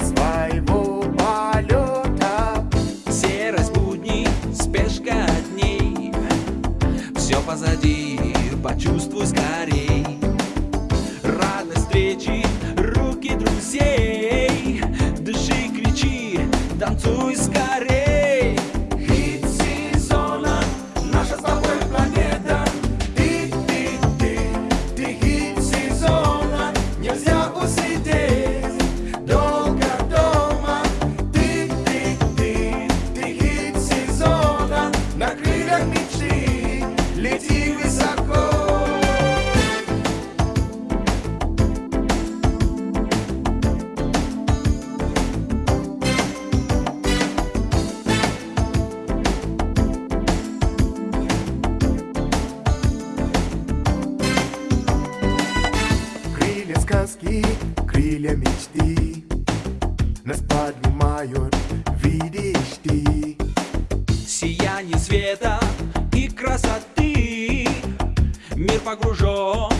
своего полета. Серость будни, спешка дней, все позади, почувствуй скорее. Крылья мечты. Нас поднимают, видишь ты. Сияние света и красоты. Мир погружен